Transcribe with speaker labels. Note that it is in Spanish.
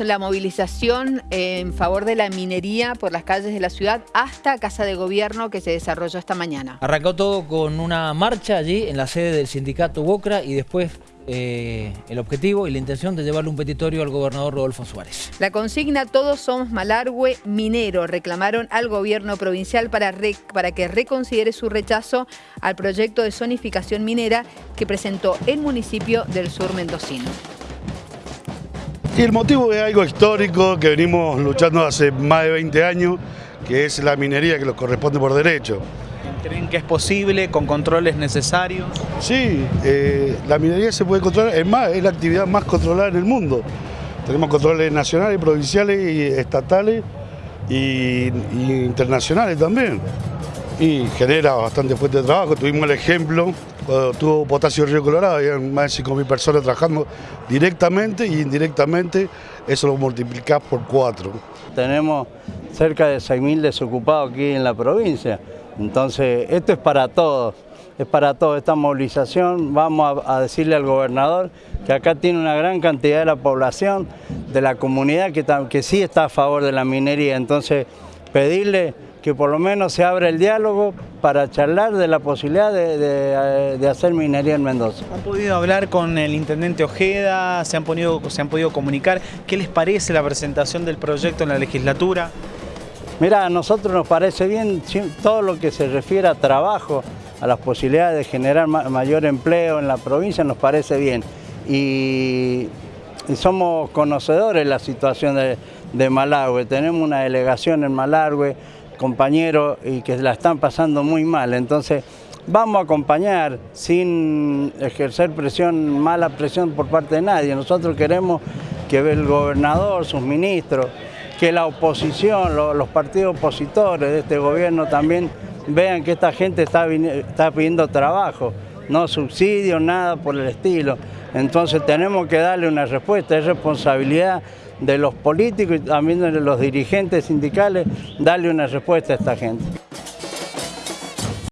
Speaker 1: La movilización en favor de la minería por las calles de la ciudad hasta Casa de Gobierno que se desarrolló esta mañana.
Speaker 2: Arrancó todo con una marcha allí en la sede del sindicato Bocra y después eh, el objetivo y la intención de llevarle un petitorio al gobernador Rodolfo Suárez.
Speaker 1: La consigna Todos somos Malargüe minero. Reclamaron al gobierno provincial para, para que reconsidere su rechazo al proyecto de zonificación minera que presentó el municipio del sur mendocino.
Speaker 3: Y el motivo es algo histórico que venimos luchando hace más de 20 años, que es la minería que nos corresponde por derecho.
Speaker 4: ¿Creen que es posible con controles necesarios?
Speaker 3: Sí, eh, la minería se puede controlar, es más, es la actividad más controlada en el mundo. Tenemos controles nacionales, provinciales y estatales y, internacionales también. Y genera bastante fuerte de trabajo. Tuvimos el ejemplo cuando tuvo Potasio Río Colorado, había más de 5.000 personas trabajando directamente y indirectamente, eso lo multiplicás por cuatro.
Speaker 5: Tenemos cerca de 6.000 desocupados aquí en la provincia, entonces esto es para todos, es para todos esta movilización, vamos a, decirle al gobernador que acá tiene una gran cantidad de la población, de la comunidad que, que sí está a favor de la minería, entonces pedirle que por lo menos se abra el diálogo para charlar de la posibilidad de, hacer minería en Mendoza.
Speaker 4: ¿Han podido hablar con el intendente Ojeda? ¿Se han, podido, ¿Se han podido comunicar? ¿Qué les parece la presentación del proyecto en la legislatura?
Speaker 5: Mira, a nosotros nos parece bien todo lo que se refiere a trabajo, a las posibilidades de generar mayor empleo en la provincia, nos parece bien. Y, somos conocedores de la situación de, de tenemos una delegación en Malargüe, compañeros y que la están pasando muy mal. Entonces vamos a acompañar sin ejercer presión, mala presión por parte de nadie. Nosotros queremos que el gobernador, sus ministros, que la oposición, los partidos opositores de este gobierno también vean que esta gente está, está pidiendo trabajo, no subsidio, nada por el estilo. Entonces tenemos que darle una respuesta, es responsabilidad de los políticos y también de los dirigentes sindicales darle una respuesta a esta gente.